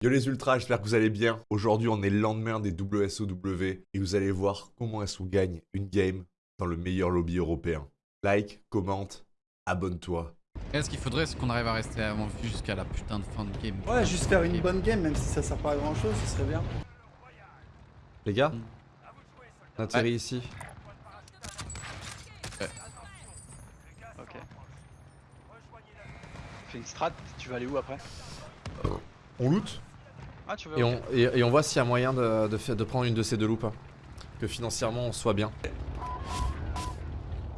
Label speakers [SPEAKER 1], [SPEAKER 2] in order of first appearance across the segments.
[SPEAKER 1] Yo les ultras, j'espère que vous allez bien. Aujourd'hui, on est le lendemain des WSOW et vous allez voir comment est-ce qu'on gagne une game dans le meilleur lobby européen. Like, commente, abonne-toi.
[SPEAKER 2] Et ce qu'il faudrait, c'est qu'on arrive à rester avant vue jusqu'à la putain de fin de game.
[SPEAKER 3] Ouais, juste faire une bonne game, même si ça sert pas à grand chose, ce serait bien.
[SPEAKER 1] Les gars,
[SPEAKER 2] Mm.
[SPEAKER 1] on atterrit ici.
[SPEAKER 4] Ok. Fais une strat, tu vas aller où après?
[SPEAKER 1] On loot?
[SPEAKER 4] Ah, tu veux
[SPEAKER 1] et on, et, et on voit s'il y a moyen de, de, faire- de prendre une de ces deux loupes. hein. Que financièrement on soit bien.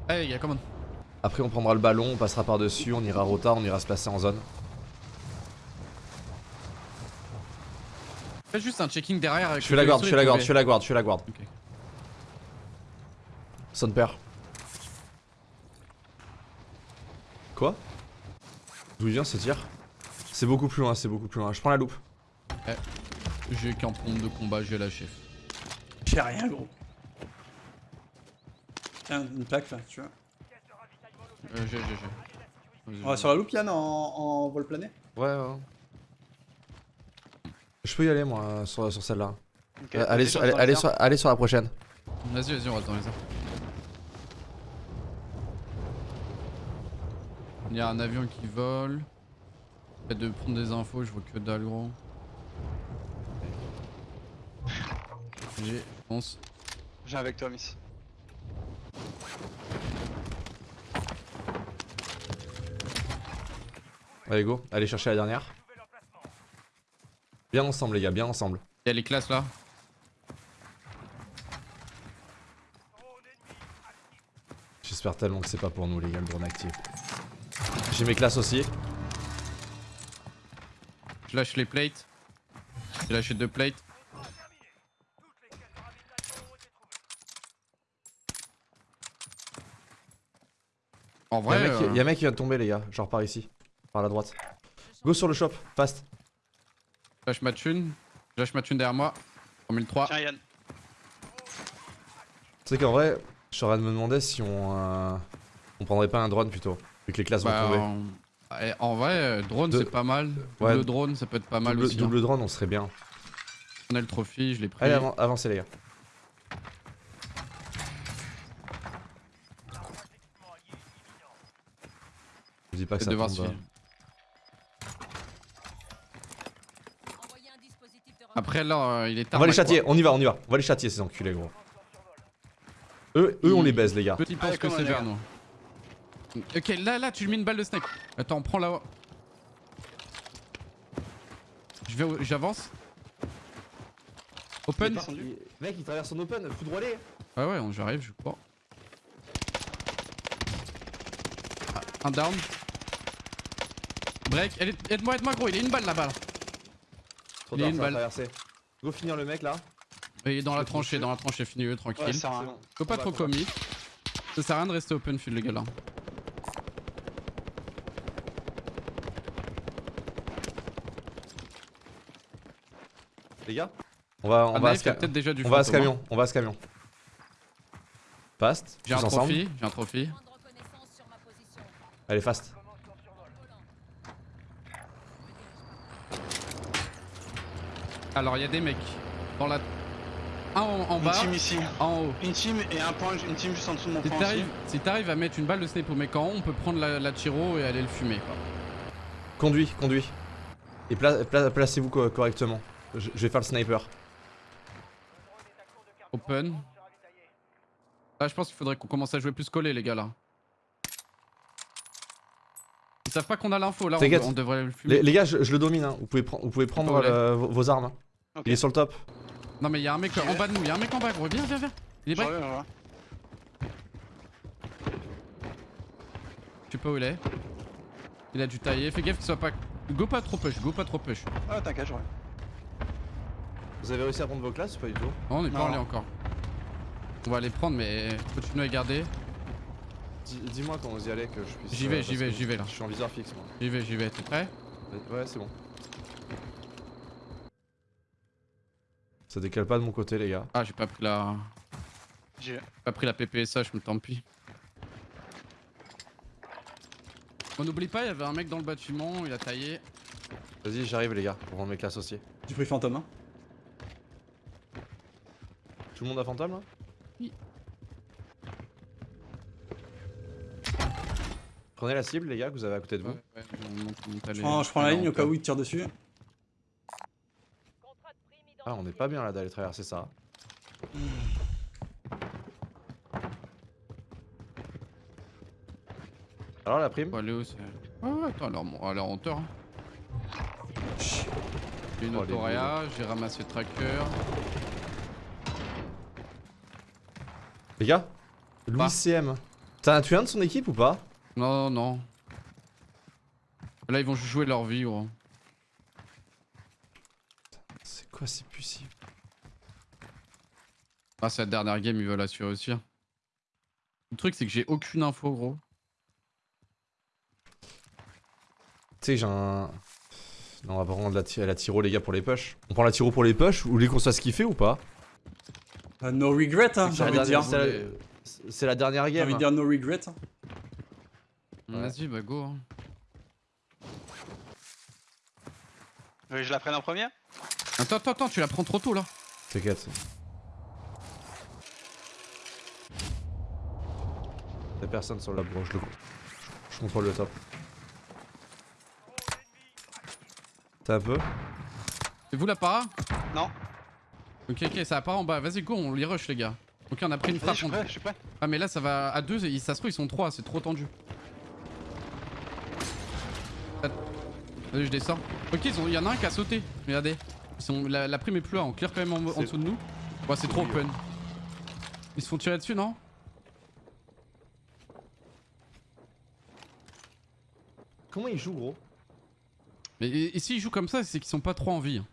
[SPEAKER 2] Allez, les gars, come on.
[SPEAKER 1] Après on prendra le ballon, on passera par-dessus, on ira rota, on ira se placer en zone.
[SPEAKER 2] Fais juste un checking derrière. avec
[SPEAKER 1] Je
[SPEAKER 2] le
[SPEAKER 1] la garde,
[SPEAKER 2] vaisseau
[SPEAKER 1] je
[SPEAKER 2] et
[SPEAKER 1] la garde, je fais la garde, je fais la garde.
[SPEAKER 2] Ok.
[SPEAKER 1] Son père. Quoi? D'où il vient ce tir? C'est beaucoup plus loin, c'est beaucoup plus loin. Je prends la loupe.
[SPEAKER 2] J'ai qu'un pompe de combat, j'ai lâché.
[SPEAKER 3] J'ai rien, gros. Tiens, une plaque là, tu vois.
[SPEAKER 2] Euh, j'ai, j'ai, j'ai.
[SPEAKER 3] On va sur la loupe, Yann, en, en vol plané
[SPEAKER 1] Ouais, ouais. Je peux y aller moi sur, sur celle-là. Euh, allez, sur, allez,
[SPEAKER 4] le
[SPEAKER 1] sur, allez sur la prochaine.
[SPEAKER 2] Vas-y, vas-y, on reste dans les airs. Il y a un avion qui vole. Fait de prendre des infos, je vois que dalle gros. J'ai, je pense.
[SPEAKER 4] J'ai avec toi, Miss.
[SPEAKER 1] Allez go, allez chercher la dernière. Bien ensemble les gars, bien ensemble.
[SPEAKER 2] Il y a les classes là.
[SPEAKER 1] J'espère tellement que c'est pas pour nous les gars le drone actif. J'ai mes classes aussi.
[SPEAKER 2] Je lâche les plates. J'ai lâché deux plates. En
[SPEAKER 1] Y'a
[SPEAKER 2] vrai,
[SPEAKER 1] un, mec qui-
[SPEAKER 2] euh,
[SPEAKER 1] y a un mec qui vient de tomber les gars, genre par ici. Par la droite. Go sur le shop, fast.
[SPEAKER 2] lâche ma thune. Lâche ma thune derrière moi. 3003.
[SPEAKER 4] Tiens, Yann.
[SPEAKER 1] Tu sais qu'en vrai, je suis en train de me demander si on, euh, on prendrait pas un drone plutôt. Vu que les classes
[SPEAKER 2] Bah,
[SPEAKER 1] vont tomber.
[SPEAKER 2] en... eh, en vrai, euh, drone
[SPEAKER 1] De-
[SPEAKER 2] c'est pas mal.
[SPEAKER 1] Ouais.
[SPEAKER 2] Double drone ça peut être pas mal
[SPEAKER 1] double,
[SPEAKER 2] aussi.
[SPEAKER 1] double drone, on serait bien.
[SPEAKER 2] hein. On a le trophy, je l'ai pris.
[SPEAKER 1] Allez, avan- avancez les gars. Dis pas que ça tombe.
[SPEAKER 2] Après là, euh, il est
[SPEAKER 1] On
[SPEAKER 2] tard.
[SPEAKER 1] va les châtier, on y va, on y va. On va les châtier ces enculés gros. Eux, eux on les baise les gars.
[SPEAKER 2] Petit pense que
[SPEAKER 4] on,
[SPEAKER 2] c'est vers nous. Ok, là, là, tu lui mets une balle de snake. Attends, prends là. Je vais, au- j'avance. Open.
[SPEAKER 1] Mec il traverse son open, foudroyé.
[SPEAKER 2] Ah ouais, on- j'arrive, je crois. Ah, Un down. Break, aide-moi, aide-moi gros, il est une balle là-bas. là.
[SPEAKER 1] Trop
[SPEAKER 2] Il y a une balle.
[SPEAKER 1] traverser. Go finir le mec là.
[SPEAKER 2] Il est dans la tranchée, dans la tranchée, finis-le
[SPEAKER 4] Ouais,
[SPEAKER 2] tranquille.
[SPEAKER 4] ça
[SPEAKER 1] bon.
[SPEAKER 2] Faut pas trop commit. Ça sert à rien de rester open field les gars là.
[SPEAKER 1] Les gars, on va, on
[SPEAKER 2] Ah,
[SPEAKER 1] va à
[SPEAKER 2] a déjà du
[SPEAKER 1] on va à ce camion, on va à ce camion. Fast,
[SPEAKER 2] J'ai un trophy, j'ai un trophy.
[SPEAKER 1] Allez fast.
[SPEAKER 2] Alors il y a des mecs dans la. Un en, en
[SPEAKER 4] Une
[SPEAKER 2] bas,
[SPEAKER 4] team ici.
[SPEAKER 2] en haut.
[SPEAKER 4] Une team et un point, une team juste en dessous de mon
[SPEAKER 2] Si
[SPEAKER 4] point
[SPEAKER 2] si t'arrives à mettre une balle de snipe au mec en haut, on peut prendre la, la Chiro et aller le fumer quoi.
[SPEAKER 1] Conduis, conduis. Et pla- pla- placez-vous co- correctement. Je, je vais faire le sniper.
[SPEAKER 2] Open. Là je pense qu'il faudrait qu'on commence à jouer plus collé les gars là. Ils savent pas qu'on a l'info là, on, devrait le fumer.
[SPEAKER 1] Les, les gars, je, je le domine. hein. Vous pouvez, pre- vous pouvez prendre euh, vos, vos armes. Il est sur le top.
[SPEAKER 2] Non mais il y a un mec en bas de nous, il y a un mec en bas gros, viens viens viens. Il est
[SPEAKER 4] Ouais,
[SPEAKER 2] break,
[SPEAKER 4] ouais, ouais.
[SPEAKER 2] je sais pas où il est. Il a dû tailler, fais gaffe qu'il soit pas... Go pas trop push, go pas trop push.
[SPEAKER 4] Ah, t'inquiète, je reviens.
[SPEAKER 1] Vous avez réussi à prendre vos classes ou pas du tout?
[SPEAKER 2] Oh, on est pas
[SPEAKER 4] Non.
[SPEAKER 2] en lien encore. On va les prendre mais continuez à garder.
[SPEAKER 1] Dis- Dis-moi quand vous y allez que je puisse.
[SPEAKER 2] J'y vais,
[SPEAKER 1] euh,
[SPEAKER 2] j'y vais, j'y vais, là.
[SPEAKER 1] Je suis en viseur fixe moi.
[SPEAKER 2] J'y vais, j'y vais, t'es prêt?
[SPEAKER 1] Ouais, c'est bon. Ça décale pas de mon côté, les gars.
[SPEAKER 2] Ah j'ai pas pris la...
[SPEAKER 4] J'ai
[SPEAKER 2] pas pris la PPSA, je me tant pis. On n'oublie pas, il y avait un mec dans le bâtiment, il a taillé.
[SPEAKER 1] Vas-y, j'arrive les gars, pour vendre mes classes aussi.
[SPEAKER 3] J'ai pris fantôme. Hein.
[SPEAKER 1] Tout le monde a fantôme là?
[SPEAKER 2] Oui.
[SPEAKER 1] Prenez la cible les gars que vous avez à côté de vous.
[SPEAKER 2] Ouais, ouais, je monte, monte, allez,
[SPEAKER 3] Je prends, je prends la ligne au cas où il tire dessus.
[SPEAKER 1] Ah, on est pas bien là d'aller traverser ça. Alors la prime
[SPEAKER 2] Faut aller où c'est Ouais, ouais, attends, alors, bon, alors en hauteur. hein. J'ai une
[SPEAKER 1] Oh,
[SPEAKER 2] autoréa, j'ai ramassé le tracker.
[SPEAKER 1] Les gars Louis
[SPEAKER 2] Bah.
[SPEAKER 1] CM. T'as tué un de son équipe ou pas?
[SPEAKER 2] Non, non. Là, ils vont jouer leur vie, gros.
[SPEAKER 1] C'est quoi c'est possible
[SPEAKER 2] Ah, c'est la dernière game, ils veulent assurer aussi. hein. Le truc, c'est que j'ai aucune info, gros.
[SPEAKER 1] Tu sais, j'ai un. Non, on va prendre la, la tiro, les gars, pour les push. On prend la tiro pour les push ou les qu'on se fasse kiffer ou pas?
[SPEAKER 3] Euh, no regret, hein, j'ai envie de dire.
[SPEAKER 1] dernière- C'est la... dernière
[SPEAKER 3] J'ai
[SPEAKER 1] game.
[SPEAKER 3] envie de dire no regret. hein.
[SPEAKER 1] Ouais.
[SPEAKER 2] Vas-y, bah go. hein.
[SPEAKER 4] Vous voulez que je la prenne en première
[SPEAKER 2] Attends, attends, attends, tu la prends trop tôt là.
[SPEAKER 1] T'inquiète. Y'a personne sur la broche, je, le... je contrôle le top. T'as un peu
[SPEAKER 2] C'est vous la para
[SPEAKER 4] Non.
[SPEAKER 2] Ok, ok, ça part en bas. Vas-y, go, on les rush, les gars. Ok, on a pris une frappe.
[SPEAKER 4] je suis prêt, je suis prêt.
[SPEAKER 2] Ah, mais là, ça va à deux. et Ça se trouve, ils sont trois. C'est trop tendu. Vas-y, je descends. Ok, ils ont- il y en a un qui a sauté. Regardez. Ils sont... la, la prime est plus là. On clear quand même en, dessous de nous. Ouais, c'est trop open. Ils se font tirer dessus, non?
[SPEAKER 1] Comment il joue, gros?
[SPEAKER 2] Mais et, et s'ils jouent comme ça, c'est qu'ils sont pas trop en vie. hein.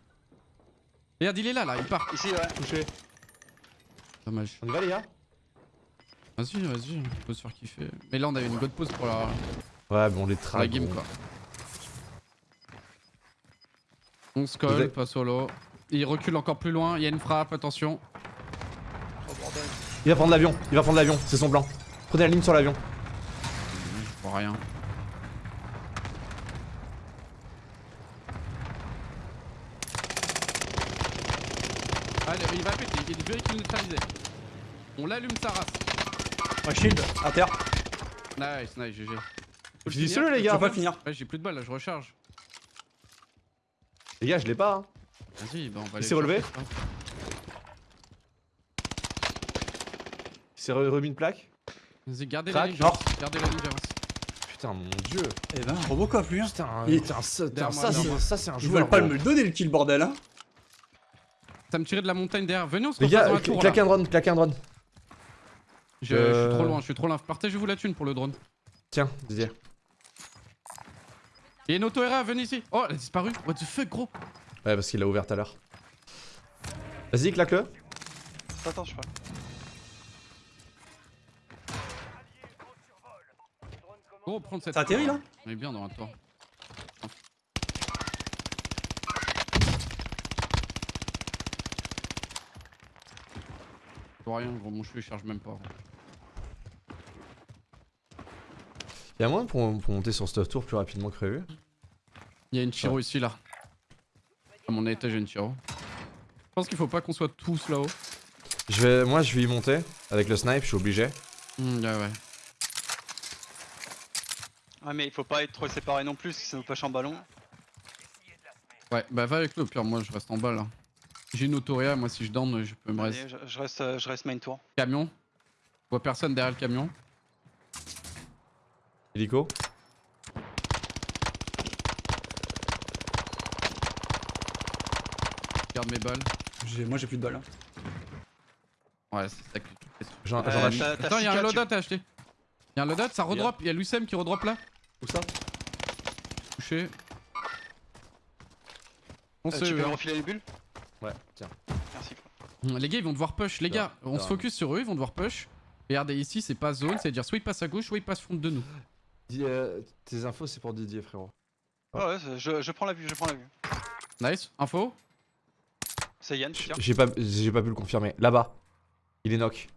[SPEAKER 2] Regarde, il est là, là. Il part.
[SPEAKER 4] Ici, ouais.
[SPEAKER 1] Touché.
[SPEAKER 2] Dommage.
[SPEAKER 1] On y va, les gars?
[SPEAKER 2] Vas-y, vas-y. On peut se faire kiffer. Mais là, on avait une god pause pour la,
[SPEAKER 1] Ouais, bon, les trags.
[SPEAKER 2] la game, quoi. On se
[SPEAKER 1] Vous
[SPEAKER 2] colle,
[SPEAKER 1] avez-
[SPEAKER 2] pas solo. Il recule encore plus loin. Il y a une frappe, attention.
[SPEAKER 4] Oh bordel.
[SPEAKER 1] Il va prendre l'avion, il va prendre l'avion, c'est son plan. Prenez la ligne sur l'avion.
[SPEAKER 2] Je vois rien. Allez, il va péter, il est véhicule neutralisé. On l'allume sa race.
[SPEAKER 3] Shield, à terre.
[SPEAKER 2] Nice, nice, GG. Le
[SPEAKER 1] Finissez-le,
[SPEAKER 2] finir
[SPEAKER 1] les
[SPEAKER 3] Je
[SPEAKER 1] gars.
[SPEAKER 3] peux pas finir.
[SPEAKER 2] Ouais, j'ai plus de balles là, je recharge.
[SPEAKER 1] Les gars, je l'ai pas. Hein.
[SPEAKER 2] Vas-y, bah on va
[SPEAKER 1] Il s'est
[SPEAKER 2] le
[SPEAKER 1] relevé Il s'est re- remis une plaque.
[SPEAKER 2] Vas-y, gardez
[SPEAKER 1] Crac.
[SPEAKER 2] la ligne, Javas. Gardez la.
[SPEAKER 1] Putain, mon dieu.
[SPEAKER 3] Eh ben, Robocop lui. Hein.
[SPEAKER 1] Putain, ça, putain,
[SPEAKER 2] Derrière
[SPEAKER 1] ça, ça, c'est un
[SPEAKER 3] Ils
[SPEAKER 1] joueur.
[SPEAKER 3] veulent pas
[SPEAKER 1] gros.
[SPEAKER 3] me le donner le kill bordel hein.
[SPEAKER 2] Ça me tirait de la montagne derrière. Venez, on se
[SPEAKER 1] Les gars,
[SPEAKER 2] dans la
[SPEAKER 1] cl-
[SPEAKER 2] tour là.
[SPEAKER 1] claquez un drone, claquez un drone.
[SPEAKER 2] Je,
[SPEAKER 1] Euh.
[SPEAKER 2] je suis trop loin, je suis trop loin. Partagez-vous la thune pour le drone.
[SPEAKER 1] Tiens, Didier.
[SPEAKER 2] Il y a une auto RA, venez ici. Oh, elle a disparu. What the fuck, gros.
[SPEAKER 1] Ouais, parce qu'il l'a ouvert tout à l'heure. Vas-y, claque-le.
[SPEAKER 4] Attends, je prêt.
[SPEAKER 2] Gros, prendre cette.
[SPEAKER 3] Ça atterrit là
[SPEAKER 2] On est bien dans. Je vois rien, gros, mon cheveu il charge même pas.
[SPEAKER 1] Y'a moyen pour, pour monter sur Stuff Tour plus rapidement que prévu?
[SPEAKER 2] Il y a une Chiro ici là. À mon étage, a une Chiro. Je pense qu'il faut pas qu'on soit tous là-haut.
[SPEAKER 1] je vais, Moi, je vais y monter. Avec le snipe, je suis obligé.
[SPEAKER 2] Hmm, ouais, ouais.
[SPEAKER 4] Ouais, mais il faut pas être trop séparés non plus, si ça nous pêche en ballon.
[SPEAKER 2] Ouais, bah va avec le pire, moi je reste en bas là. J'ai une autoréa, moi si je down, je peux me rester.
[SPEAKER 4] je, je reste, euh, je reste main tour.
[SPEAKER 2] Camion. Je vois personne derrière le camion.
[SPEAKER 1] Hélico.
[SPEAKER 2] Je garde mes balles.
[SPEAKER 3] J'ai- Moi j'ai plus de balles. hein.
[SPEAKER 2] Ouais, c'est ça que
[SPEAKER 1] J'en
[SPEAKER 4] Euh,
[SPEAKER 1] j'en achète.
[SPEAKER 2] Attends, y'a un
[SPEAKER 4] tu-
[SPEAKER 2] loadout à acheter. Y'a un loadout, ça redrop. Y'a Lucem qui redrop là.
[SPEAKER 1] Où ça?
[SPEAKER 2] Touché. On
[SPEAKER 4] Euh,
[SPEAKER 2] se.
[SPEAKER 4] tu peux me refiler les bulles
[SPEAKER 1] Ouais, tiens.
[SPEAKER 4] Merci.
[SPEAKER 2] Les gars, ils vont devoir push. Les gars, on se focus sur eux, ils vont devoir push. Regardez, ici, c'est pas zone, c'est-à-dire soit ils passent à gauche, soit ils passent front de nous.
[SPEAKER 1] Dis, euh, tes infos, c'est pour Didier, frérot.
[SPEAKER 4] Ouais, ouais, je, je prends la vue, je prends la vue.
[SPEAKER 2] Nice, info.
[SPEAKER 4] C'est Yann, je tire.
[SPEAKER 1] J'ai pas, j'ai pas pu le confirmer. Là-bas. Il est knock.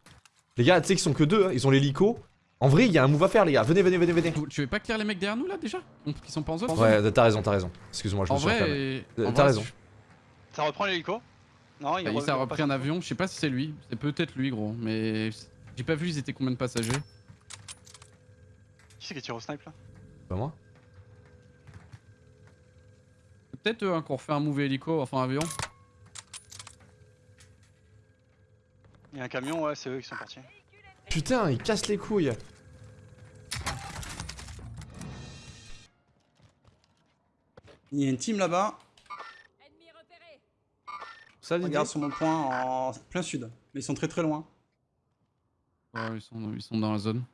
[SPEAKER 1] Les gars, tu sais qu'ils sont que deux, hein. ils ont l'hélico En vrai, il y a un move à faire, les gars. Venez, venez, venez, venez.
[SPEAKER 2] Tu- veux pas clear les mecs derrière nous là déjà Qui sont pas en zone
[SPEAKER 1] Ouais, t'as raison, t'as raison. Excuse-moi, je
[SPEAKER 2] En
[SPEAKER 1] me suis
[SPEAKER 2] vrai,
[SPEAKER 1] t'as
[SPEAKER 2] vrai,
[SPEAKER 1] raison.
[SPEAKER 4] Ça reprend l'hélico Non, il, re-
[SPEAKER 2] s'est
[SPEAKER 4] il
[SPEAKER 2] repris
[SPEAKER 4] repasse.
[SPEAKER 2] un avion, je sais pas si c'est lui, c'est peut-être lui gros, mais j'ai pas vu ils étaient combien de passagers.
[SPEAKER 4] Qui c'est qui tire au snipe là
[SPEAKER 1] Pas moi
[SPEAKER 2] Peut-être eux hein, qu'on refait un move hélico, enfin avion.
[SPEAKER 4] Il y a un camion, ouais, c'est eux qui sont partis.
[SPEAKER 1] Putain, il casse les couilles.
[SPEAKER 3] Il y a une team là-bas.
[SPEAKER 1] Ça,
[SPEAKER 3] Regarde sur mon point en plein sud. Mais ils sont très très loin.
[SPEAKER 2] Ouais, ils sont, ils sont dans la zone.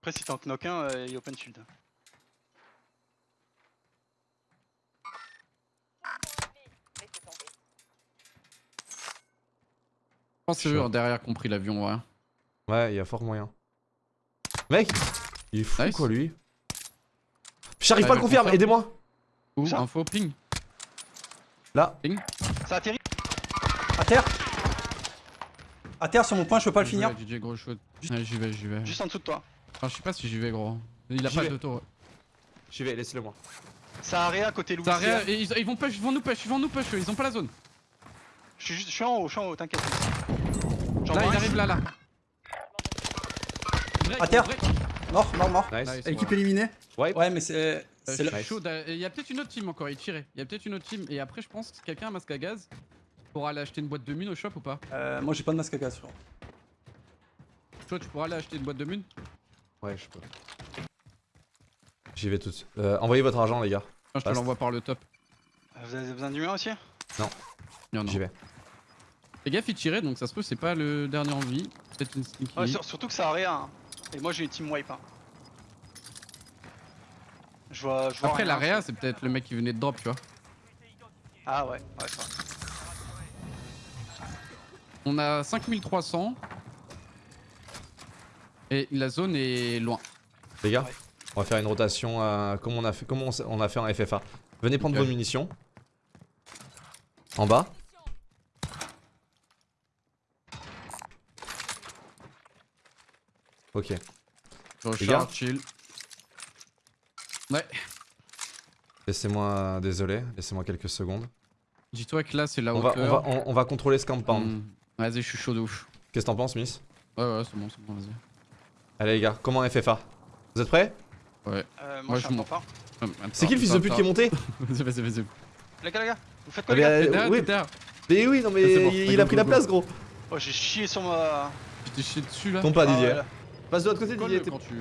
[SPEAKER 4] Après, si t'en knock un, euh, il open shield.
[SPEAKER 2] Je pense que c'est hein, derrière qui ont pris l'avion, ouais.
[SPEAKER 1] Ouais, il y a fort moyen. Mec, il est fou
[SPEAKER 2] Nice.
[SPEAKER 1] quoi lui. J'arrive
[SPEAKER 2] Ouais,
[SPEAKER 1] pas à le
[SPEAKER 2] je
[SPEAKER 1] confirmer,
[SPEAKER 2] confirme.
[SPEAKER 1] aidez-moi.
[SPEAKER 2] Où
[SPEAKER 4] Ça
[SPEAKER 2] Info, ping.
[SPEAKER 1] Là,
[SPEAKER 4] Ça atterrit
[SPEAKER 3] À terre À terre sur mon point, je peux pas le finir.
[SPEAKER 2] DJ gros shoot.
[SPEAKER 3] Juste-
[SPEAKER 2] Ouais, j'y vais, j'y vais.
[SPEAKER 4] juste en dessous de toi.
[SPEAKER 2] Enfin, je sais pas si j'y vais gros. Il a pas
[SPEAKER 1] vais.
[SPEAKER 2] d'auto.
[SPEAKER 1] j'y vais, laissez-le moi.
[SPEAKER 4] Ça a à côté Louis.
[SPEAKER 2] Ça a rien- et ils, ils vont push, ils vont nous push, ils vont nous push, eux, ils ont pas la zone.
[SPEAKER 4] Je suis juste, je suis en haut, je suis en haut, t'inquiète.
[SPEAKER 2] Là, il arrive là, là. Break,
[SPEAKER 3] À terre.
[SPEAKER 2] break.
[SPEAKER 3] Mort, mort, mort.
[SPEAKER 1] Nice.
[SPEAKER 2] Nice.
[SPEAKER 3] Équipe éliminée
[SPEAKER 1] Ouais.
[SPEAKER 3] Ouais, mais c'est.
[SPEAKER 2] Euh,
[SPEAKER 3] c'est
[SPEAKER 2] je
[SPEAKER 1] Nice.
[SPEAKER 2] chaud Il y a peut-être une autre team encore, il tirait. Il y a peut-être une autre team. Et après, je pense que quelqu'un a un masque à gaz pourra aller acheter une boîte de mine au shop ou pas?
[SPEAKER 3] Euh, moi j'ai pas de masque à gaz. frérot.
[SPEAKER 2] Toi, tu pourras aller acheter une boîte de mine?
[SPEAKER 1] Ouais, je peux. J'y vais tout de suite. Euh, envoyez votre argent, les gars.
[SPEAKER 2] Ah, Je te l'envoie par le top.
[SPEAKER 4] Euh, Vous avez besoin du mien aussi?
[SPEAKER 2] Y en a.
[SPEAKER 1] J'y vais.
[SPEAKER 2] Les gars, il tirait donc ça se peut, c'est pas le dernier en vie. Peut-être une sneaky.
[SPEAKER 4] Ouais, sur- surtout que ça a rien. hein. Et moi j'ai une team wipe. hein. Je vois, je vois
[SPEAKER 2] Après, l'area, c'est peut-être le mec qui venait de drop, tu vois.
[SPEAKER 4] Ah ouais, ouais, ça.
[SPEAKER 2] On a 5300. Et la zone est loin.
[SPEAKER 1] Les gars,
[SPEAKER 4] Ouais.
[SPEAKER 1] on va faire une rotation comme on a fait, comme on, s- on a fait en FFA. Venez prendre vos munitions. En bas. Ok.
[SPEAKER 2] Recharge, chill. Ouais.
[SPEAKER 1] Laissez-moi, désolé, laissez-moi quelques secondes.
[SPEAKER 2] Dis-toi que là, c'est la
[SPEAKER 1] On va, on, va, on, on va contrôler ce compound.
[SPEAKER 2] Hmm. Vas-y, je suis chaud de ouf.
[SPEAKER 1] Qu'est-ce que t'en penses, Miss?
[SPEAKER 2] Ouais, ouais, c'est bon, c'est bon, vas-y.
[SPEAKER 1] Allez, les gars, comment FFA Vous êtes prêts?
[SPEAKER 2] Ouais.
[SPEAKER 4] Euh, moi
[SPEAKER 2] Ouais,
[SPEAKER 4] je suis pas.
[SPEAKER 1] C'est qui le fils de pute qui est monté?
[SPEAKER 2] Vas-y, vas-y, vas-y.
[SPEAKER 4] Les gars, les gars, vous faites quoi
[SPEAKER 1] Ah,
[SPEAKER 4] les
[SPEAKER 1] mais,
[SPEAKER 4] gars
[SPEAKER 1] euh, oui, mais oui, non mais il, a pris
[SPEAKER 2] go,
[SPEAKER 1] la
[SPEAKER 2] go.
[SPEAKER 1] place, gros.
[SPEAKER 4] Oh, j'ai chié sur ma.
[SPEAKER 2] Tu t'es chié dessus là?
[SPEAKER 1] Tombe pas,
[SPEAKER 4] Ah,
[SPEAKER 1] Didier. Passe de l'autre côté, Didier. t'es-
[SPEAKER 2] quand tu.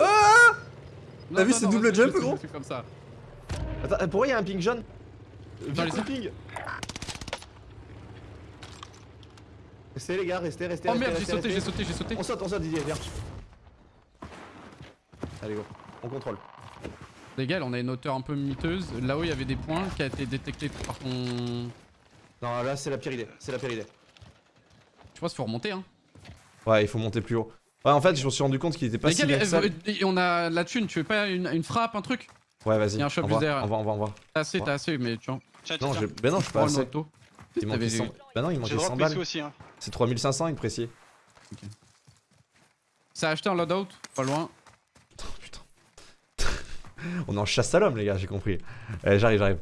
[SPEAKER 1] Ah
[SPEAKER 3] T'as vu ce double jump, gros
[SPEAKER 2] comme ça.
[SPEAKER 1] Attends, euh, pourquoi il y a un ping jaune Viens,
[SPEAKER 2] les
[SPEAKER 1] ping Restez, les gars, restez, restez.
[SPEAKER 2] Oh
[SPEAKER 1] restez,
[SPEAKER 2] merde, j'ai sauté, j'ai sauté, j'ai sauté.
[SPEAKER 1] On saute, on saute, Didier, viens. Allez, go. On contrôle.
[SPEAKER 2] Les gars, on a une hauteur un peu miteuse. Là-haut, il y avait des points qui a été détecté par ton.
[SPEAKER 1] Non, là, c'est la pire idée. C'est la pire idée.
[SPEAKER 2] Je pense qu'il faut remonter, hein.
[SPEAKER 1] Ouais, il faut monter plus haut. Ouais, en fait, je me suis rendu compte qu'il était pas
[SPEAKER 2] Les
[SPEAKER 1] si
[SPEAKER 2] gars,
[SPEAKER 1] bien que ça.
[SPEAKER 2] euh, on a la thune, tu veux pas une, une frappe, un truc?
[SPEAKER 1] Ouais, vas-y.
[SPEAKER 2] y a un shop
[SPEAKER 1] on
[SPEAKER 2] juste
[SPEAKER 1] va,
[SPEAKER 2] derrière.
[SPEAKER 1] on va, on va, on va.
[SPEAKER 2] T'as assez, t'as assez, mais tu vois.
[SPEAKER 1] Non, je... bah non, je suis pas assez. Il manquait
[SPEAKER 2] T'avais
[SPEAKER 1] 100...
[SPEAKER 2] vu.
[SPEAKER 1] Bah non, il manquait
[SPEAKER 4] le droit
[SPEAKER 1] 100
[SPEAKER 4] de presser
[SPEAKER 1] balles.
[SPEAKER 4] Hein.
[SPEAKER 1] C'est 3500, une précis.
[SPEAKER 2] Ça a acheté un loadout, pas loin.
[SPEAKER 1] On est en chasse à l'homme, les gars, j'ai compris. Allez, j'arrive, j'arrive.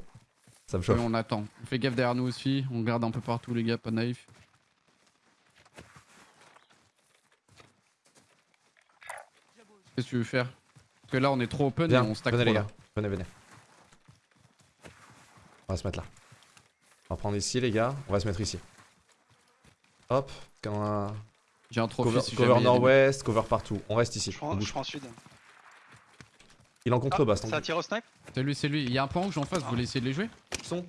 [SPEAKER 1] Ça me chauffe.
[SPEAKER 2] on attend. On fait gaffe derrière nous aussi. On garde un peu partout, les gars, pas naïf. Qu'est-ce que tu veux faire? Parce que là, on est trop open
[SPEAKER 1] Viens,
[SPEAKER 2] et on stack
[SPEAKER 1] venez,
[SPEAKER 2] trop
[SPEAKER 1] les
[SPEAKER 2] là.
[SPEAKER 1] gars. Venez, venez. On va se mettre là. On va prendre ici, les gars. On va se mettre ici. Hop. Quand on a-
[SPEAKER 2] J'ai un trophée
[SPEAKER 1] Cover,
[SPEAKER 2] si
[SPEAKER 1] nord-ouest, cover partout. On reste ici.
[SPEAKER 4] Je
[SPEAKER 1] On
[SPEAKER 4] prends, je prends sud.
[SPEAKER 1] Il est en
[SPEAKER 4] Ah,
[SPEAKER 1] contrebasse.
[SPEAKER 4] ça tire au snipe
[SPEAKER 2] C'est lui, c'est lui. Il y a un point rouge en face, vous voulez essayer de les jouer
[SPEAKER 1] Son.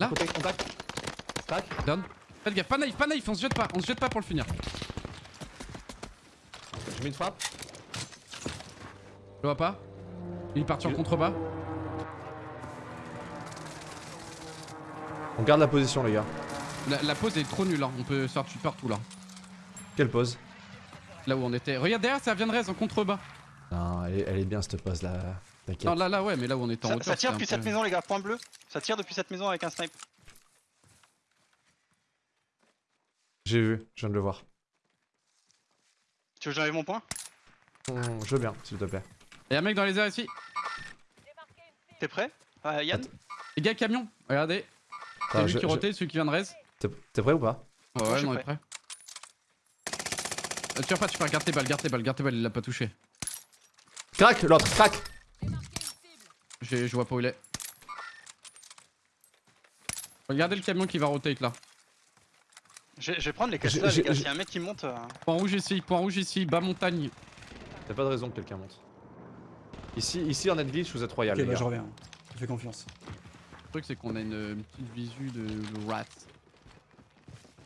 [SPEAKER 2] Là
[SPEAKER 1] Côté, contact. Stack.
[SPEAKER 2] Down. Faites gaffe, pas naïf, pas naïf, on se jette pas, on se jette pas pour le finir.
[SPEAKER 1] Je mets une frappe.
[SPEAKER 2] Je le vois pas Il est parti en contrebas.
[SPEAKER 1] On garde la position, les gars.
[SPEAKER 2] La, la pause est trop nulle, hein. on peut sortir partout là.
[SPEAKER 1] Quelle pose?
[SPEAKER 2] Là où on était. Regarde derrière, ça vient de raise en contrebas.
[SPEAKER 1] Non, elle est, elle est bien cette pose là. T'inquiète.
[SPEAKER 2] Non, là, là, ouais, mais là où on était en
[SPEAKER 4] Ça,
[SPEAKER 2] hauteur.
[SPEAKER 4] ça tire depuis cette
[SPEAKER 2] peu-
[SPEAKER 4] maison, les gars. Point bleu. Ça tire depuis cette maison avec un snipe.
[SPEAKER 1] J'ai vu, je viens de le voir.
[SPEAKER 4] Tu veux que j'enlève mon point?
[SPEAKER 1] Hum, Je veux bien, s'il te plaît.
[SPEAKER 2] Y'a un mec dans les airs ici.
[SPEAKER 4] T'es prêt? Euh, Yann?
[SPEAKER 2] Les gars, camion. Regardez. Lui
[SPEAKER 1] je-
[SPEAKER 2] qui
[SPEAKER 1] je-
[SPEAKER 2] rotait, celui qui vient de res.
[SPEAKER 1] T'es prêt ou pas?
[SPEAKER 2] Ouais,
[SPEAKER 4] je
[SPEAKER 2] ouais, il est prêt. Euh, tire pas, tu peux garde tes balles, garde tes balles, garde tes balles, il l'a pas touché.
[SPEAKER 1] Crac, l'autre, crac
[SPEAKER 2] J'ai- Je vois pas où il est. Regardez le camion qui va rotate là.
[SPEAKER 4] je, je vais prendre les là, les gars. S'il y a un mec qui monte. euh,
[SPEAKER 2] Point rouge ici, point rouge ici, bas montagne.
[SPEAKER 1] Y'a pas de raison que quelqu'un monte. Ici, ici en glitch, vous êtes royal,
[SPEAKER 5] Ok,
[SPEAKER 1] les
[SPEAKER 5] bah je reviens. Je fais confiance.
[SPEAKER 2] Le truc, c'est qu'on a une, petite visu de, de rat.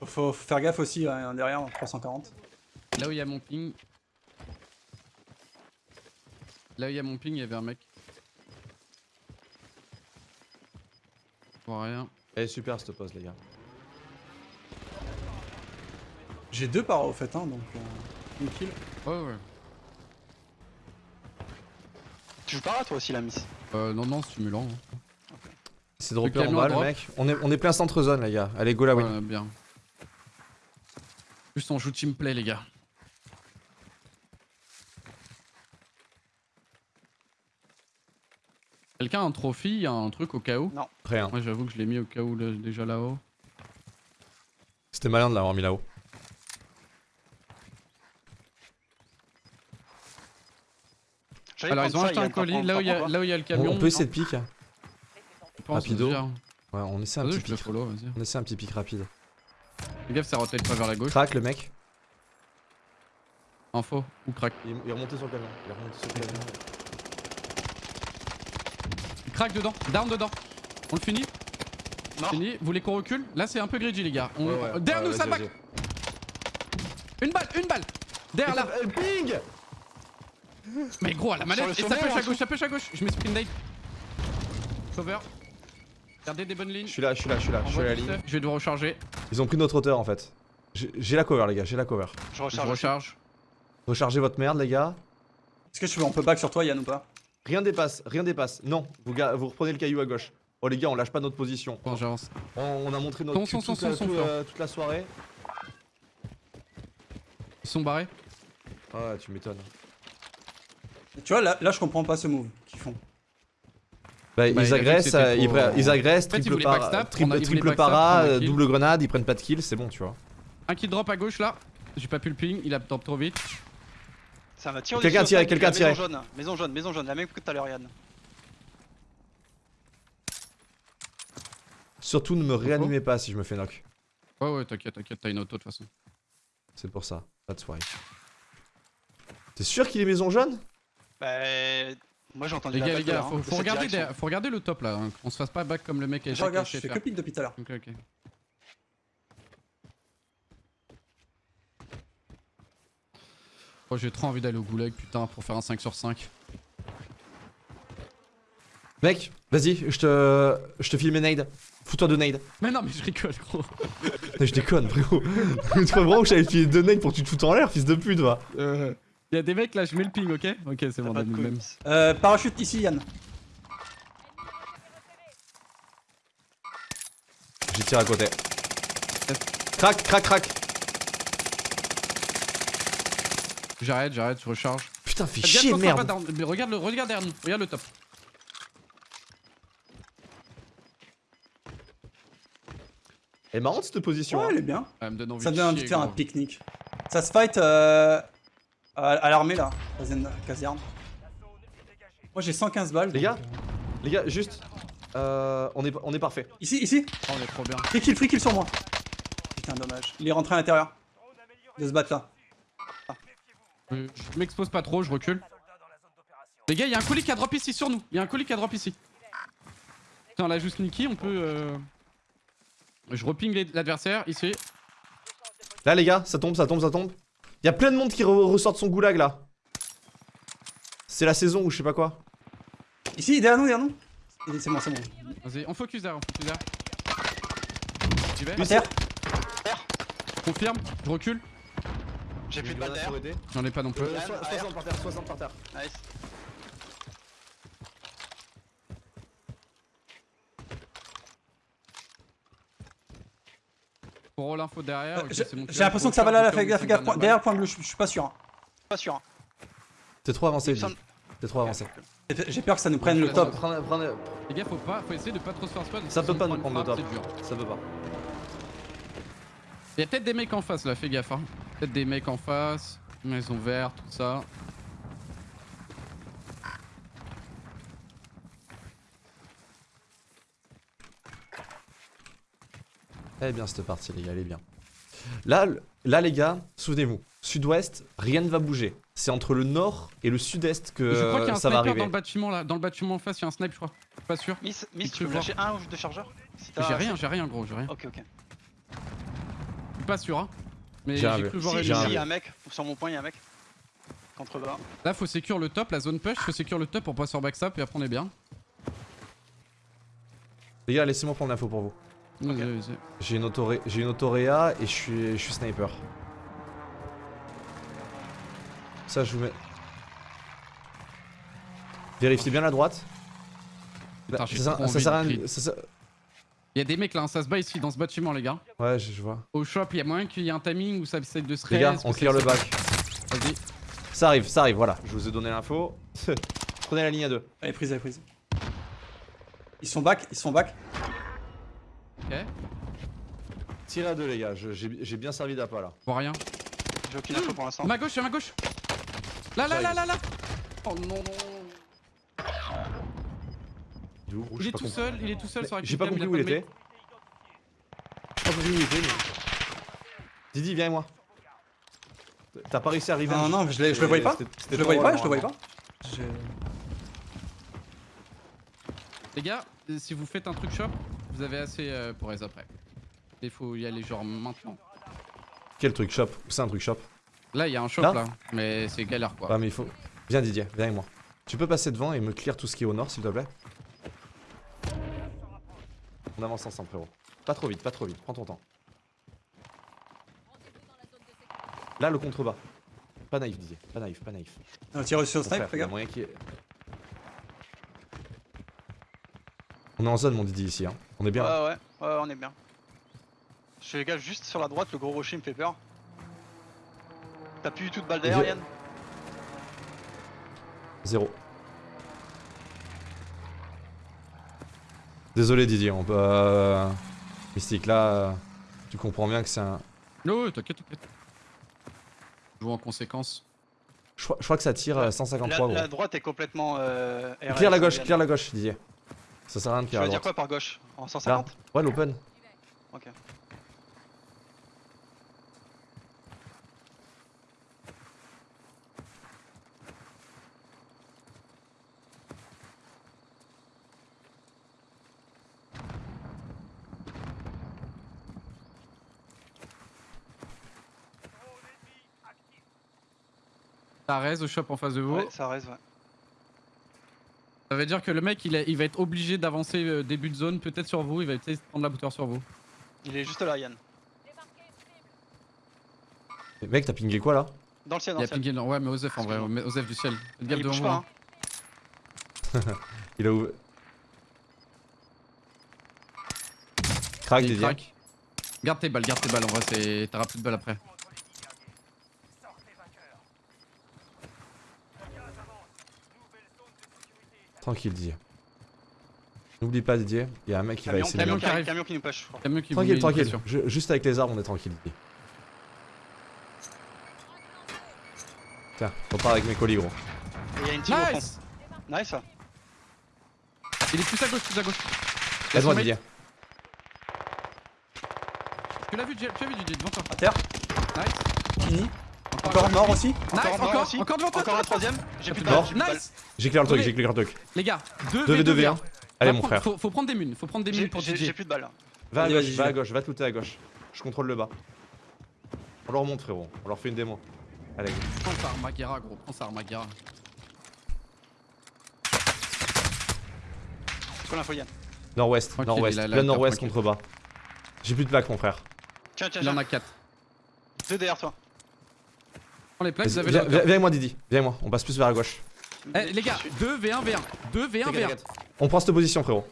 [SPEAKER 5] Faut, faut faire gaffe aussi hein, derrière, en 340.
[SPEAKER 2] Là où il y a mon ping. Là où il y a mon ping, il y avait un mec. Je vois rien.
[SPEAKER 1] Elle est super cette pose, les gars.
[SPEAKER 5] J'ai deux paras au fait, hein, donc euh, une kill.
[SPEAKER 2] Ouais, ouais.
[SPEAKER 4] Tu joues pas toi aussi la miss
[SPEAKER 2] Euh, non, non, stimulant. hein.
[SPEAKER 1] C'est de repère en bas, le mec. On est, on est plein centre zone, les gars. Allez, go la win.
[SPEAKER 2] Ouais, bien. Juste on joue team play, les gars. Quelqu'un a un trophy, un truc au cas où
[SPEAKER 1] Rien.
[SPEAKER 2] Moi j'avoue que je l'ai mis au cas où là, déjà là-haut.
[SPEAKER 1] C'était malin de l'avoir mis là-haut.
[SPEAKER 2] Alors ils ont acheté un colis, là où il y a,
[SPEAKER 4] prends quoi
[SPEAKER 2] là où il y a le
[SPEAKER 1] On,
[SPEAKER 2] camion.
[SPEAKER 1] on peut essayer de pique hein. Rapido. Ouais, on essaie un petit pique.
[SPEAKER 2] follow.
[SPEAKER 1] On essaie un petit pique rapide.
[SPEAKER 2] Fais gaffe, ça rotate pas vers la gauche.
[SPEAKER 1] Crac, le mec.
[SPEAKER 2] Info, ou crack.
[SPEAKER 1] Il, il est remonté sur le camion. Il est remonté sur le camion.
[SPEAKER 2] Crack dedans, down dedans. On le finit
[SPEAKER 4] Mort.
[SPEAKER 2] Fini. Vous voulez qu'on recule Là c'est un peu greedy les gars. On...
[SPEAKER 1] Ouais, ouais,
[SPEAKER 2] Derrière
[SPEAKER 1] ouais,
[SPEAKER 2] nous, ça back. Une balle, une balle Derrière là
[SPEAKER 1] Euh, Ping
[SPEAKER 2] Mais gros, à la manette Et ça
[SPEAKER 4] en
[SPEAKER 2] à gauche, ça push à gauche Je mets sprint date. Cover. Gardez des bonnes lignes.
[SPEAKER 1] Je suis là, je suis là, je suis là. Je suis à
[SPEAKER 2] Envoie
[SPEAKER 1] la ligne.
[SPEAKER 2] stuff. Je vais devoir recharger.
[SPEAKER 1] Ils ont pris notre hauteur en fait. J'ai la cover, les gars. J'ai la cover.
[SPEAKER 4] Je
[SPEAKER 2] Je
[SPEAKER 4] recharge.
[SPEAKER 2] recharge.
[SPEAKER 1] Rechargez votre merde, les gars.
[SPEAKER 5] Est-ce que je peux, on peut back sur toi, Yann ou pas?
[SPEAKER 1] Rien dépasse, rien dépasse. Non, vous, reprenez le caillou à gauche. Oh les gars, on lâche pas notre position.
[SPEAKER 2] Bon, j'avance.
[SPEAKER 1] On, on a montré notre
[SPEAKER 2] Son,
[SPEAKER 1] cul
[SPEAKER 2] son, son,
[SPEAKER 1] toute, la,
[SPEAKER 2] son,
[SPEAKER 1] tout,
[SPEAKER 2] son,
[SPEAKER 1] euh, toute la soirée.
[SPEAKER 2] Ils sont barrés.
[SPEAKER 1] Ah ouais, tu m'étonnes.
[SPEAKER 5] Tu vois, là, là je comprends pas ce move qu'ils font.
[SPEAKER 1] Bah,
[SPEAKER 2] Bah,
[SPEAKER 1] ils
[SPEAKER 2] que
[SPEAKER 1] agressent,
[SPEAKER 2] c'était
[SPEAKER 1] euh, ils,
[SPEAKER 2] trop-
[SPEAKER 1] pre- ils agressent,
[SPEAKER 2] fait, ils
[SPEAKER 1] triple,
[SPEAKER 2] backstab,
[SPEAKER 1] triple-
[SPEAKER 2] a-
[SPEAKER 1] para, euh,
[SPEAKER 2] kill.
[SPEAKER 1] double grenade, ils prennent pas de kill, c'est bon, tu vois.
[SPEAKER 2] Un qui drop à gauche là. J'ai pas pu le ping, il a top trop vite.
[SPEAKER 4] Ça va tirer.
[SPEAKER 1] Quelqu'un
[SPEAKER 4] au
[SPEAKER 1] quelqu'un
[SPEAKER 4] maison
[SPEAKER 1] tirait.
[SPEAKER 4] jaune, Maison jaune, maison jaune, la même que tout à l'heure Yann.
[SPEAKER 1] Surtout ne me réanimez pas si je me fais knock.
[SPEAKER 2] Ouais, ouais, t'inquiète, t'inquiète, t'as une auto de toute façon.
[SPEAKER 1] C'est pour ça, pas de soirée. T'es sûr qu'il est maison jaune?
[SPEAKER 4] Bah. Moi j'ai entendu
[SPEAKER 2] Les
[SPEAKER 4] la
[SPEAKER 2] gars, les gars, faut,
[SPEAKER 4] hein,
[SPEAKER 2] faut regarder faut regarder le top là, hein, qu'on se fasse pas back comme le mec a
[SPEAKER 5] Je regarde, je fais que pique depuis tout à l'heure.
[SPEAKER 2] Ok, ok. Oh, j'ai trop envie d'aller au goulag, putain, pour faire un 5 sur 5.
[SPEAKER 1] Mec, vas-y, je te, je te file mes nades. Fous-toi de nades.
[SPEAKER 2] Mais non, mais je rigole, gros.
[SPEAKER 1] Je déconne, frérot. tu crois vraiment que j'allais te filer deux nades pour que tu te foutes en l'air, fils de pute, va.
[SPEAKER 2] Il y a des mecs là, je mets le ping, ok? Ok, c'est bon, on a le même.
[SPEAKER 5] Euh, parachute ici, Yann.
[SPEAKER 1] J'y tire à côté. Crac, crac, crac.
[SPEAKER 2] J'arrête, j'arrête, je recharge.
[SPEAKER 1] Putain, fais
[SPEAKER 2] Regarde,
[SPEAKER 1] chier,
[SPEAKER 2] pas
[SPEAKER 1] merde.
[SPEAKER 2] Mais regarde, le, regarde derrière nous, regarde le top.
[SPEAKER 1] Elle est marrante cette position.
[SPEAKER 5] Ouais,
[SPEAKER 1] hein.
[SPEAKER 5] elle est bien.
[SPEAKER 2] Elle me donne envie
[SPEAKER 5] Ça
[SPEAKER 2] de
[SPEAKER 5] donne envie de
[SPEAKER 2] chier,
[SPEAKER 5] faire un pique-nique. Ça se fight euh, à, à l'armée là, caserne-. Moi j'ai 115 balles.
[SPEAKER 1] Les
[SPEAKER 5] donc,
[SPEAKER 1] gars
[SPEAKER 5] euh,
[SPEAKER 1] Les gars, juste. Euh, on, est, on est parfait.
[SPEAKER 5] Ici, ici.
[SPEAKER 2] Oh, on est trop bien.
[SPEAKER 5] Free kill, free kill sur moi. Putain, dommage. Il est rentré à l'intérieur. De se battre
[SPEAKER 2] Euh, Je m'expose pas trop, je recule. Les gars, il y a un colis qui a drop ici sur nous. Il y a un colis qui a drop ici. Putain, là, juste sneaky, on peut. euh, Je reping l'adversaire ici.
[SPEAKER 1] Là, les gars, ça tombe, ça tombe, ça tombe. Il y a plein de monde qui re- ressort de son goulag là. C'est la saison ou je sais pas quoi.
[SPEAKER 5] Ici, derrière nous, derrière nous. C'est bon, c'est bon.
[SPEAKER 2] Vas-y, on focus derrière, on focus derrière. Confirme, je recule.
[SPEAKER 4] J'ai plus de balles derrière.
[SPEAKER 2] J'en ai pas non plus.
[SPEAKER 1] Euh,
[SPEAKER 4] Yann,
[SPEAKER 1] so-
[SPEAKER 4] arrière.
[SPEAKER 1] 60 par terre, 60 par terre.
[SPEAKER 4] Nice.
[SPEAKER 2] Pour l'info derrière. ok,
[SPEAKER 5] J'ai l'impression que ça va là, fais gaffe, Derrière le point bleu, je suis pas sûr. hein.
[SPEAKER 4] Pas sûr. hein.
[SPEAKER 1] T'es trop avancé,
[SPEAKER 4] semble-
[SPEAKER 1] T'es trop avancé.
[SPEAKER 5] J'ai- peur que ça nous prenne le top.
[SPEAKER 1] Prends- prends-
[SPEAKER 2] Les gars, faut pas, faut essayer de pas trop se faire spot.
[SPEAKER 1] Ça peut pas nous prendre le top. Ça peut pas.
[SPEAKER 2] Il y a peut-être des mecs en face là, fais gaffe. Hein. Peut-être des mecs en face, maison verte, tout ça.
[SPEAKER 1] Elle est bien cette partie, les gars, elle est bien. Là, là les gars, souvenez-vous, sud-ouest, rien ne va bouger. C'est entre le nord et le sud-est que
[SPEAKER 2] je crois qu'il y a un
[SPEAKER 1] ça va
[SPEAKER 2] sniper
[SPEAKER 1] arriver.
[SPEAKER 2] dans le bâtiment là, dans le bâtiment en face, il y a un snipe, je crois. Je suis Pas sûr.
[SPEAKER 4] Miss, Miss, tu peux lâcher un ou deux chargeurs Si
[SPEAKER 2] J'ai rien, j'ai rien gros, j'ai rien.
[SPEAKER 4] Ok, ok.
[SPEAKER 2] Je suis pas sûr hein. Mais
[SPEAKER 1] J'ai
[SPEAKER 2] cru voir
[SPEAKER 4] Si, si, il y a un mec, sur mon point, il y a un mec. Contre bas.
[SPEAKER 2] Là faut secure le top, la zone push, faut secure le top pour pas se faire backstab et après on est bien.
[SPEAKER 1] Les gars, laissez-moi prendre l'info pour vous. J'ai une, autoré... j'ai une autoréa et je suis... je suis sniper. Ça, je vous mets. Vérifiez bien la droite. Là, ça, sert à
[SPEAKER 2] Il y a des mecs là, hein, ça se bat ici dans ce bâtiment les gars.
[SPEAKER 1] Ouais, je, je vois.
[SPEAKER 2] Au shop, il y a moyen qu'il y ait un timing où ça essaie de se
[SPEAKER 1] Les gars, on clear le bac.
[SPEAKER 2] Vas-y.
[SPEAKER 1] Ça arrive, ça arrive, voilà. Je vous ai donné l'info. Prenez la ligne à deux.
[SPEAKER 5] Elle est prise, elle est prise. Ils sont back, ils sont back.
[SPEAKER 2] Ok.
[SPEAKER 1] Tirez à deux, les gars. J'ai bien servi d'appât là.
[SPEAKER 2] Je vois rien.
[SPEAKER 4] J'ai aucune info pour l'instant.
[SPEAKER 2] Ma gauche, à ma gauche. Là, là, là, là, là. Oh non, non.
[SPEAKER 1] Il est où,
[SPEAKER 2] Il tout seul, il est tout seul sur la
[SPEAKER 1] J'ai pas compris où il était. J'ai pas compris où il était. Didi, viens avec moi. T'as pas réussi à arriver
[SPEAKER 5] Non, non, je, l'ai- je le voyais pas. Je le voyais pas, je le voyais pas.
[SPEAKER 2] Les gars, euh, si vous faites un truc shop, vous avez assez euh, pour les après. Il faut y aller genre maintenant.
[SPEAKER 1] Quel truc shop? Où c'est un truc shop
[SPEAKER 2] Là, il y a un shop
[SPEAKER 1] Là?
[SPEAKER 2] là, mais c'est galère quoi.
[SPEAKER 1] Mais il faut. Viens, Didier, viens avec moi. Tu peux passer devant et me clear tout ce qui est au nord, s'il te plaît? On avance ensemble, frérot. Pas trop vite, pas trop vite. Prends ton temps. Là, le contrebas. Pas naïf, Didier. Pas naïf, pas naïf.
[SPEAKER 5] On tire sur snipe, regarde.
[SPEAKER 1] moyen On est en zone, mon Didier, ici. Hein. On est bien.
[SPEAKER 4] Ouais, ouais, ouais, on est bien. Je fais gaffe juste sur la droite, le gros rocher me fait peur. T'as plus du tout de balles Yann?
[SPEAKER 1] Zéro. Désolé, Didier. On peut. euh, Mystique, là, euh, tu comprends bien que c'est un.
[SPEAKER 2] Non, ouais, t'inquiète, t'inquiète. Je joue en conséquence.
[SPEAKER 1] Je crois, je crois que ça tire euh,
[SPEAKER 4] la,
[SPEAKER 1] 153, gros.
[SPEAKER 4] la droite est complètement. Euh,
[SPEAKER 1] Clear la gauche, clear la gauche, Didier. Ça sert à rien de
[SPEAKER 4] Tu
[SPEAKER 1] clear
[SPEAKER 4] veux
[SPEAKER 1] la
[SPEAKER 4] dire quoi par gauche? En
[SPEAKER 1] Là?
[SPEAKER 4] 150
[SPEAKER 1] Ouais, l'open.
[SPEAKER 4] Ok.
[SPEAKER 2] Ça raise au shop en face de vous.
[SPEAKER 4] Ouais, ça reste, ouais.
[SPEAKER 2] Ça veut dire que le mec il, a- il va être obligé d'avancer euh, début de zone, peut-être sur vous, il va peut-être prendre la hauteur sur vous.
[SPEAKER 4] Il est juste là, Yann.
[SPEAKER 1] Mais Mec, t'as pingé quoi là?
[SPEAKER 4] Dans le ciel, dans le
[SPEAKER 2] a
[SPEAKER 4] ciel.
[SPEAKER 2] pingé, non, ouais, mais Osef en vrai, Osef du ciel. Faites gaffe
[SPEAKER 4] il
[SPEAKER 2] devant
[SPEAKER 4] pas,
[SPEAKER 2] hein.
[SPEAKER 4] hein.
[SPEAKER 1] Il a ouvert. Didier.
[SPEAKER 2] craque. Garde tes balles, garde tes balles, en vrai, t'auras plus de balles après.
[SPEAKER 1] Tranquille, Didier. N'oublie pas, Didier. Il y a un mec qui va essayer de.
[SPEAKER 2] camion qui arrive.
[SPEAKER 4] camion qui nous push, je crois.
[SPEAKER 2] Camion qui
[SPEAKER 1] Tranquille, tranquille. Je- juste avec les arbres, on est tranquille. Didier. Tiens, on part avec mes colis, gros.
[SPEAKER 4] Il y a une team au fond.
[SPEAKER 2] Nice
[SPEAKER 4] Nice, ça.
[SPEAKER 2] Il est plus à gauche, plus à gauche. Son mate.
[SPEAKER 1] Didier.
[SPEAKER 2] Tu l'as vu, tu as vu Didier devant toi.
[SPEAKER 5] À terre,
[SPEAKER 2] Nice.
[SPEAKER 5] fini.
[SPEAKER 2] Encore,
[SPEAKER 5] Encore mort aussi.
[SPEAKER 2] Nice,
[SPEAKER 4] Encore un
[SPEAKER 2] encore,
[SPEAKER 4] aussi.
[SPEAKER 2] encore devant toi.
[SPEAKER 4] Encore un troisième. J'ai plus de
[SPEAKER 1] Mort.
[SPEAKER 2] Nice
[SPEAKER 1] J'ai clear le truc, clear le truc.
[SPEAKER 2] Les gars, 2
[SPEAKER 1] 2v2
[SPEAKER 2] v
[SPEAKER 1] 2v1. Allez, mon frère.
[SPEAKER 2] Faut, faut prendre des munes, faut prendre des munes pour
[SPEAKER 4] j'ai- plus de balles.
[SPEAKER 1] Va à
[SPEAKER 5] Vas-y,
[SPEAKER 1] gauche,
[SPEAKER 5] vas-y,
[SPEAKER 1] va à gauche, va tout à gauche. Je contrôle le bas. On leur monte, frérot. On leur fait une démo. Allez, go.
[SPEAKER 2] Prends sa Armaguera, gros, prends
[SPEAKER 4] l'info, Yann
[SPEAKER 1] Nord-ouest, nord-ouest.
[SPEAKER 2] table,
[SPEAKER 1] nord-ouest contre bas. J'ai plus de plaques, mon frère.
[SPEAKER 4] Tiens, tiens,
[SPEAKER 2] Il en
[SPEAKER 4] tiens.
[SPEAKER 2] a 4.
[SPEAKER 4] Deux derrière toi.
[SPEAKER 2] Prends les plaques, vous
[SPEAKER 1] Vas-y,
[SPEAKER 2] avez
[SPEAKER 1] Viens, viens- viens avec moi, Didi. Viens avec moi. On passe plus vers la gauche.
[SPEAKER 2] Eh les gars, 2 v1 v1. 2 v1 v1.
[SPEAKER 1] On prend cette position, frérot.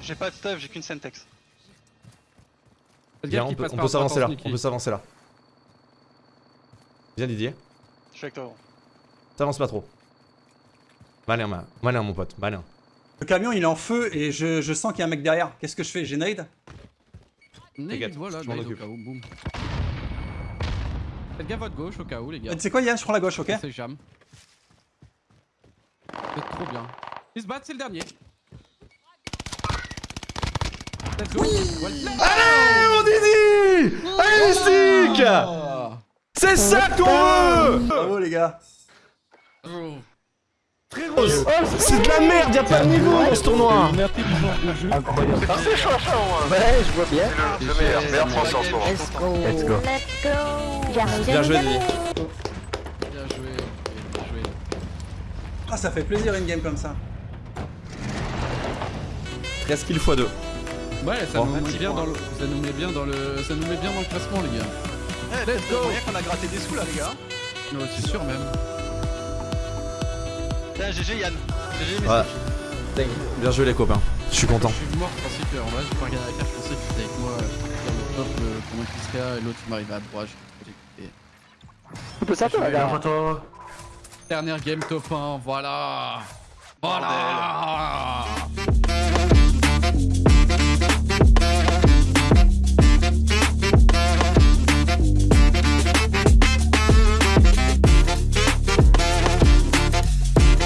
[SPEAKER 4] J'ai pas de stuff, j'ai qu'une
[SPEAKER 1] Viens,
[SPEAKER 2] gaffe
[SPEAKER 1] on peut, on s'avancer là. On peut s'avancer là. Viens Didier.
[SPEAKER 4] Je suis avec toi. gros.
[SPEAKER 1] T'avances pas trop. Malin, ma- malin mon pote, malin.
[SPEAKER 5] Le camion il est en feu et je, je sens qu'il y a un mec derrière. Qu'est-ce que je fais? J'ai nade
[SPEAKER 2] Nade,
[SPEAKER 1] T'inquiète,
[SPEAKER 2] voilà,
[SPEAKER 1] je m'en
[SPEAKER 2] nade au
[SPEAKER 1] occupe.
[SPEAKER 2] cas où, boum. Faites gaffe à votre gauche au cas où, les gars.
[SPEAKER 5] Tu sais quoi Yann Je prends la gauche, ok
[SPEAKER 2] jamais. Vous êtes trop bien. Ils se battent, c'est le dernier. Let's go. Voilà.
[SPEAKER 1] Allez mon Didi Allez stick
[SPEAKER 2] Ah.
[SPEAKER 1] C'est ça qu'on veut
[SPEAKER 5] Bravo les gars
[SPEAKER 2] Oh.
[SPEAKER 1] C'est de la merde, y'a pas de niveau dans ce tournoi
[SPEAKER 6] Le meilleur, meilleur français en ce moment.
[SPEAKER 7] Let's go. Let's go.
[SPEAKER 1] Bien
[SPEAKER 7] j'arrive,
[SPEAKER 1] Didi.
[SPEAKER 2] Bien joué, bien joué.
[SPEAKER 5] Ah ça fait plaisir une game comme ça.
[SPEAKER 1] 13 kills x2.
[SPEAKER 2] Ouais, ça, nous met bien dans le, ça nous met bien dans le, ça nous met bien dans le classement, les gars.
[SPEAKER 4] Let's go qu'on a gratté des sous là, les gars.
[SPEAKER 2] Ouais, c'est sûr même.
[SPEAKER 4] Tiens, GG Yann. GG,
[SPEAKER 1] Ouais.
[SPEAKER 4] messieurs.
[SPEAKER 1] Bien joué les copains. Je suis content.
[SPEAKER 2] Je suis mort, je pensais que, en vrai, j'ai pas regardé la carte, je pensais que avec moi euh, dans le top euh, qu'il serait là, et l'autre il m'arrivait à droite. j'ai écouté.
[SPEAKER 7] Tu peux sortir là.
[SPEAKER 2] Dernière game top 1, voilà. Voilà.